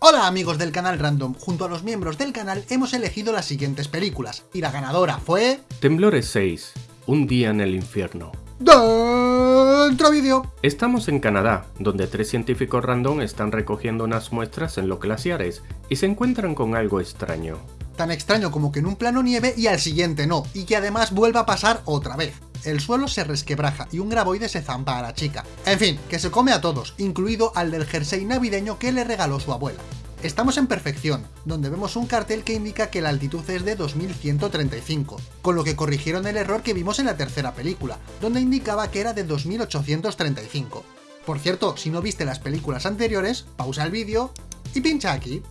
Hola amigos del canal Random, junto a los miembros del canal hemos elegido las siguientes películas, y la ganadora fue... Temblores 6, Un día en el infierno. Dentro vídeo. Estamos en Canadá, donde tres científicos random están recogiendo unas muestras en los glaciares y se encuentran con algo extraño. Tan extraño como que en un plano nieve y al siguiente no, y que además vuelva a pasar otra vez. El suelo se resquebraja y un graboide se zampa a la chica. En fin, que se come a todos, incluido al del jersey navideño que le regaló su abuela. Estamos en Perfección, donde vemos un cartel que indica que la altitud es de 2135, con lo que corrigieron el error que vimos en la tercera película, donde indicaba que era de 2835. Por cierto, si no viste las películas anteriores, pausa el vídeo y pincha aquí.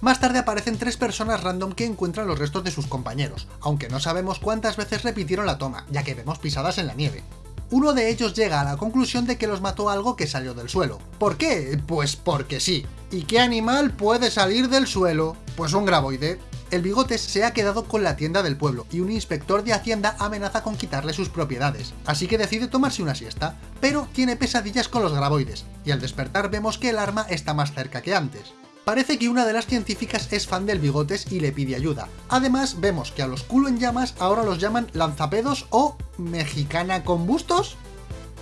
Más tarde aparecen tres personas random que encuentran los restos de sus compañeros, aunque no sabemos cuántas veces repitieron la toma, ya que vemos pisadas en la nieve. Uno de ellos llega a la conclusión de que los mató algo que salió del suelo. ¿Por qué? Pues porque sí. ¿Y qué animal puede salir del suelo? Pues un graboide. El Bigotes se ha quedado con la tienda del pueblo y un inspector de Hacienda amenaza con quitarle sus propiedades, así que decide tomarse una siesta, pero tiene pesadillas con los graboides, y al despertar vemos que el arma está más cerca que antes. Parece que una de las científicas es fan del Bigotes y le pide ayuda. Además, vemos que a los culo en llamas ahora los llaman lanzapedos o mexicana con bustos.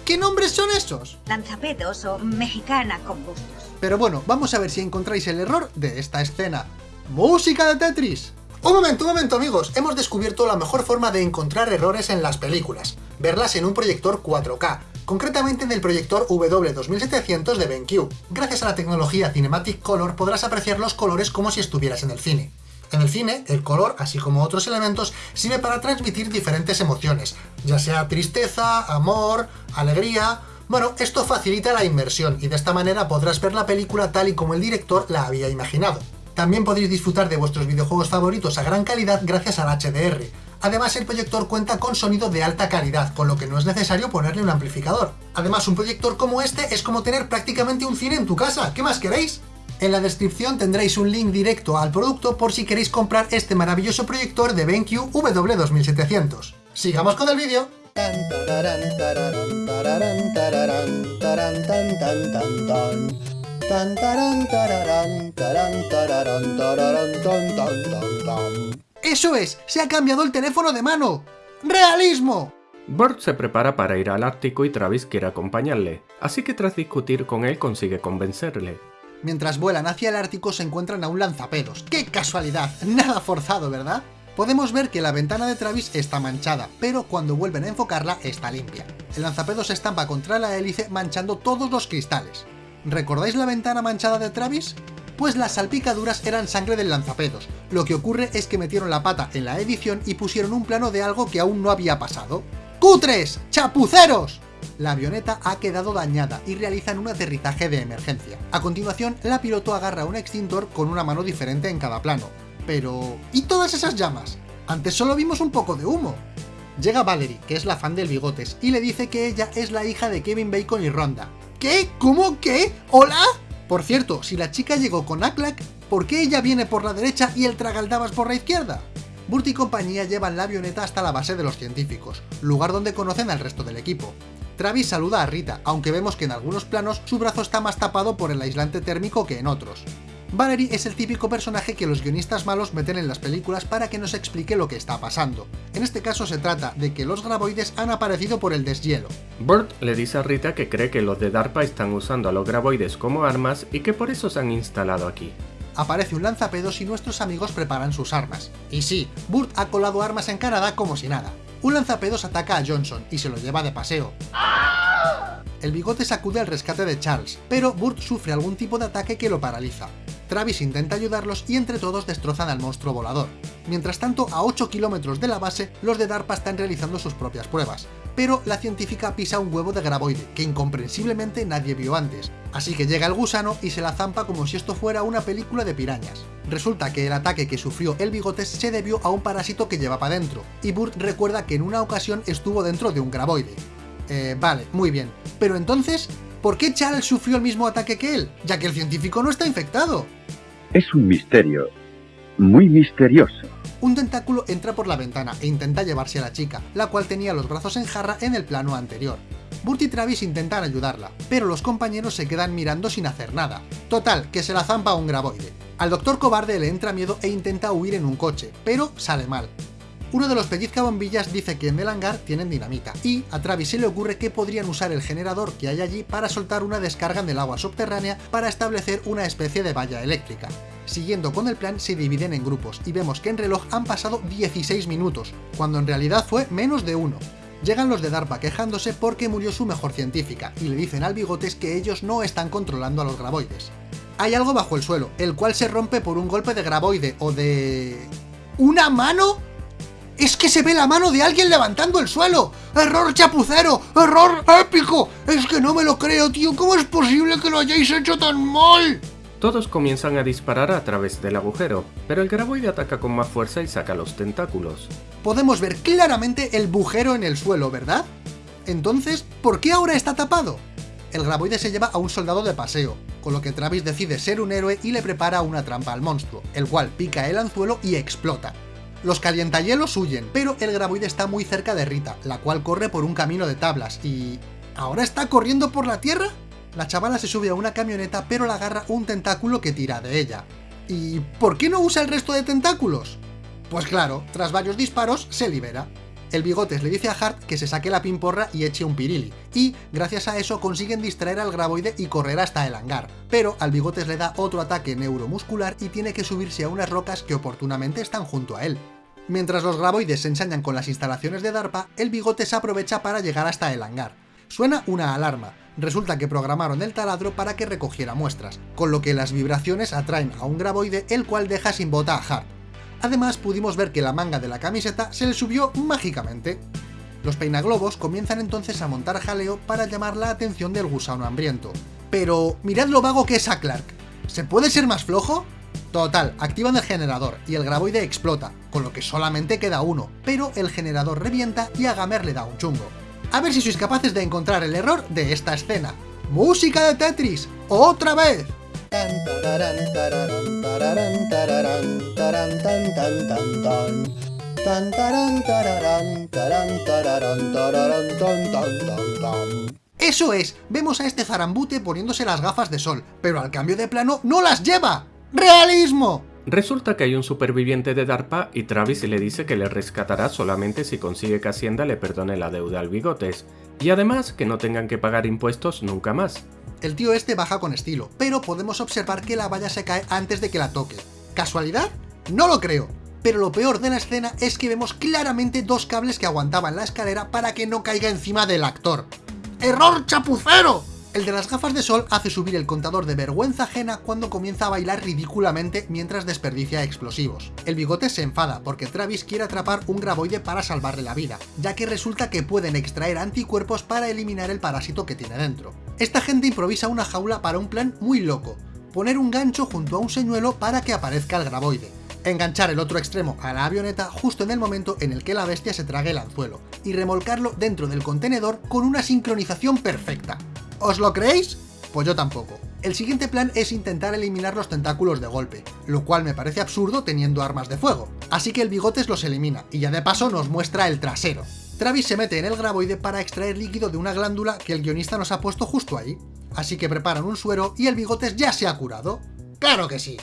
¿Qué nombres son esos? Lanzapedos o mexicana con bustos. Pero bueno, vamos a ver si encontráis el error de esta escena. ¡Música de Tetris! Un momento, un momento amigos, hemos descubierto la mejor forma de encontrar errores en las películas, verlas en un proyector 4K, concretamente en el proyector W2700 de BenQ. Gracias a la tecnología Cinematic Color podrás apreciar los colores como si estuvieras en el cine. En el cine, el color, así como otros elementos, sirve para transmitir diferentes emociones, ya sea tristeza, amor, alegría... Bueno, esto facilita la inmersión, y de esta manera podrás ver la película tal y como el director la había imaginado. También podéis disfrutar de vuestros videojuegos favoritos a gran calidad gracias al HDR, Además, el proyector cuenta con sonido de alta calidad, con lo que no es necesario ponerle un amplificador. Además, un proyector como este es como tener prácticamente un cine en tu casa, ¿qué más queréis? En la descripción tendréis un link directo al producto por si queréis comprar este maravilloso proyector de BenQ W2700. ¡Sigamos con el vídeo! ¡Eso es! ¡Se ha cambiado el teléfono de mano! ¡Realismo! Burt se prepara para ir al Ártico y Travis quiere acompañarle, así que tras discutir con él consigue convencerle. Mientras vuelan hacia el Ártico se encuentran a un lanzapedos. ¡Qué casualidad! Nada forzado, ¿verdad? Podemos ver que la ventana de Travis está manchada, pero cuando vuelven a enfocarla está limpia. El lanzapedos se estampa contra la hélice manchando todos los cristales. ¿Recordáis la ventana manchada de Travis? Pues las salpicaduras eran sangre del lanzapedos. Lo que ocurre es que metieron la pata en la edición y pusieron un plano de algo que aún no había pasado. ¡Cutres! ¡Chapuceros! La avioneta ha quedado dañada y realizan un aterrizaje de emergencia. A continuación, la piloto agarra un extintor con una mano diferente en cada plano. Pero... ¿y todas esas llamas? Antes solo vimos un poco de humo. Llega Valerie, que es la fan del Bigotes, y le dice que ella es la hija de Kevin Bacon y Ronda. ¿Qué? ¿Cómo? ¿Qué? ¿Hola? Por cierto, si la chica llegó con Aklak, ¿por qué ella viene por la derecha y el tragaldabas por la izquierda? Burt y compañía llevan la avioneta hasta la base de los científicos, lugar donde conocen al resto del equipo. Travis saluda a Rita, aunque vemos que en algunos planos su brazo está más tapado por el aislante térmico que en otros. Valerie es el típico personaje que los guionistas malos meten en las películas para que nos explique lo que está pasando. En este caso se trata de que los graboides han aparecido por el deshielo. Burt le dice a Rita que cree que los de DARPA están usando a los graboides como armas y que por eso se han instalado aquí. Aparece un lanzapedos y nuestros amigos preparan sus armas. Y sí, Burt ha colado armas en Canadá como si nada. Un lanzapedos ataca a Johnson y se lo lleva de paseo. El bigote sacude al rescate de Charles, pero Burt sufre algún tipo de ataque que lo paraliza. Travis intenta ayudarlos y entre todos destrozan al monstruo volador. Mientras tanto, a 8 kilómetros de la base, los de DARPA están realizando sus propias pruebas, pero la científica pisa un huevo de graboide, que incomprensiblemente nadie vio antes, así que llega el gusano y se la zampa como si esto fuera una película de pirañas. Resulta que el ataque que sufrió el bigotes se debió a un parásito que llevaba dentro, y Burt recuerda que en una ocasión estuvo dentro de un graboide. Eh, vale, muy bien. Pero entonces, ¿por qué Charles sufrió el mismo ataque que él? Ya que el científico no está infectado. Es un misterio. Muy misterioso. Un tentáculo entra por la ventana e intenta llevarse a la chica, la cual tenía los brazos en jarra en el plano anterior. Burt y Travis intentan ayudarla, pero los compañeros se quedan mirando sin hacer nada. Total, que se la zampa un graboide. Al doctor cobarde le entra miedo e intenta huir en un coche, pero sale mal. Uno de los pellizcabombillas dice que en el hangar tienen dinamita, y a Travis se le ocurre que podrían usar el generador que hay allí para soltar una descarga en el agua subterránea para establecer una especie de valla eléctrica. Siguiendo con el plan, se dividen en grupos, y vemos que en reloj han pasado 16 minutos, cuando en realidad fue menos de uno. Llegan los de DARPA quejándose porque murió su mejor científica, y le dicen al Bigotes que ellos no están controlando a los graboides. Hay algo bajo el suelo, el cual se rompe por un golpe de graboide, o de... ¿Una mano? ¡Es que se ve la mano de alguien levantando el suelo! ¡Error chapucero! ¡Error épico! Es que no me lo creo, tío. ¿Cómo es posible que lo hayáis hecho tan mal? Todos comienzan a disparar a través del agujero, pero el graboide ataca con más fuerza y saca los tentáculos. Podemos ver claramente el bujero en el suelo, ¿verdad? Entonces, ¿por qué ahora está tapado? El graboide se lleva a un soldado de paseo, con lo que Travis decide ser un héroe y le prepara una trampa al monstruo, el cual pica el anzuelo y explota. Los calientahielos huyen, pero el graboide está muy cerca de Rita, la cual corre por un camino de tablas y... ¿Ahora está corriendo por la tierra? La chavala se sube a una camioneta pero la agarra un tentáculo que tira de ella. ¿Y por qué no usa el resto de tentáculos? Pues claro, tras varios disparos se libera. El Bigotes le dice a Hart que se saque la pimporra y eche un pirili, y gracias a eso consiguen distraer al graboide y correr hasta el hangar, pero al Bigotes le da otro ataque neuromuscular y tiene que subirse a unas rocas que oportunamente están junto a él. Mientras los graboides se ensañan con las instalaciones de DARPA, el bigote se aprovecha para llegar hasta el hangar. Suena una alarma, resulta que programaron el taladro para que recogiera muestras, con lo que las vibraciones atraen a un graboide el cual deja sin bota a Hart. Además pudimos ver que la manga de la camiseta se le subió mágicamente. Los peinaglobos comienzan entonces a montar jaleo para llamar la atención del gusano hambriento. Pero mirad lo vago que es a Clark. ¿Se puede ser más flojo? Total, activan el generador y el graboide explota, con lo que solamente queda uno, pero el generador revienta y a Gamer le da un chungo. A ver si sois capaces de encontrar el error de esta escena. ¡Música de Tetris! ¡Otra vez! Eso es, vemos a este zarambute poniéndose las gafas de sol, pero al cambio de plano ¡no las lleva! ¡Realismo! Resulta que hay un superviviente de DARPA y Travis le dice que le rescatará solamente si consigue que Hacienda le perdone la deuda al Bigotes, y además que no tengan que pagar impuestos nunca más. El tío este baja con estilo, pero podemos observar que la valla se cae antes de que la toque. ¿Casualidad? No lo creo. Pero lo peor de la escena es que vemos claramente dos cables que aguantaban la escalera para que no caiga encima del actor. ¡Error chapucero! El de las gafas de sol hace subir el contador de vergüenza ajena cuando comienza a bailar ridículamente mientras desperdicia explosivos. El bigote se enfada porque Travis quiere atrapar un graboide para salvarle la vida, ya que resulta que pueden extraer anticuerpos para eliminar el parásito que tiene dentro. Esta gente improvisa una jaula para un plan muy loco, poner un gancho junto a un señuelo para que aparezca el graboide, enganchar el otro extremo a la avioneta justo en el momento en el que la bestia se trague el anzuelo, y remolcarlo dentro del contenedor con una sincronización perfecta. ¿Os lo creéis? Pues yo tampoco. El siguiente plan es intentar eliminar los tentáculos de golpe, lo cual me parece absurdo teniendo armas de fuego. Así que el bigotes los elimina, y ya de paso nos muestra el trasero. Travis se mete en el graboide para extraer líquido de una glándula que el guionista nos ha puesto justo ahí. Así que preparan un suero y el bigotes ya se ha curado. ¡Claro que sí!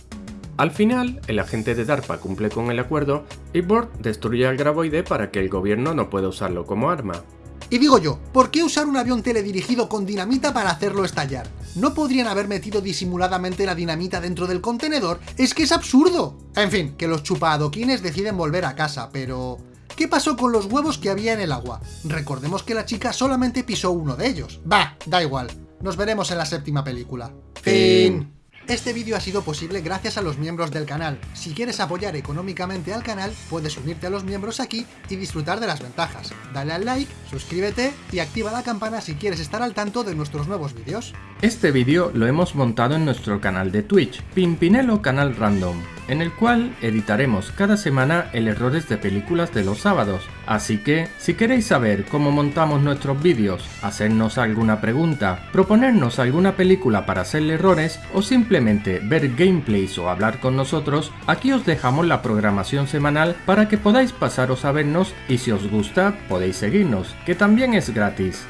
Al final, el agente de DARPA cumple con el acuerdo y Bort destruye al graboide para que el gobierno no pueda usarlo como arma. Y digo yo, ¿por qué usar un avión teledirigido con dinamita para hacerlo estallar? ¿No podrían haber metido disimuladamente la dinamita dentro del contenedor? ¡Es que es absurdo! En fin, que los chupadoquines deciden volver a casa, pero... ¿Qué pasó con los huevos que había en el agua? Recordemos que la chica solamente pisó uno de ellos. Bah, da igual. Nos veremos en la séptima película. Fin. Este vídeo ha sido posible gracias a los miembros del canal. Si quieres apoyar económicamente al canal, puedes unirte a los miembros aquí y disfrutar de las ventajas. Dale al like, suscríbete y activa la campana si quieres estar al tanto de nuestros nuevos vídeos. Este vídeo lo hemos montado en nuestro canal de Twitch, Pimpinelo Canal Random en el cual editaremos cada semana el errores de películas de los sábados. Así que, si queréis saber cómo montamos nuestros vídeos, hacernos alguna pregunta, proponernos alguna película para hacerle errores o simplemente ver gameplays o hablar con nosotros, aquí os dejamos la programación semanal para que podáis pasaros a vernos y si os gusta podéis seguirnos, que también es gratis.